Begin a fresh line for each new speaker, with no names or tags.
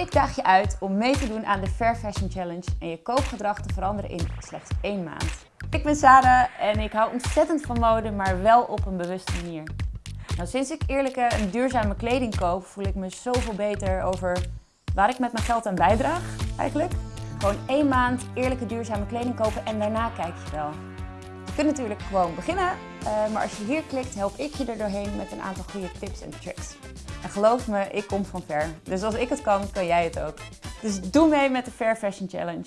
Ik daag je uit om mee te doen aan de Fair Fashion Challenge en je koopgedrag te veranderen in slechts één maand. Ik ben Sarah en ik hou ontzettend van mode, maar wel op een bewuste manier. Nou, sinds ik eerlijke en duurzame kleding koop, voel ik me zoveel beter over waar ik met mijn geld aan bijdraag, eigenlijk. Gewoon één maand eerlijke duurzame kleding kopen en daarna kijk je wel. Kunt natuurlijk gewoon beginnen, eh, maar als je hier klikt help ik je er doorheen met een aantal goede tips en tricks. En geloof me, ik kom van ver. Dus als ik het kan, kan jij het ook. Dus doe mee met de Fair Fashion Challenge.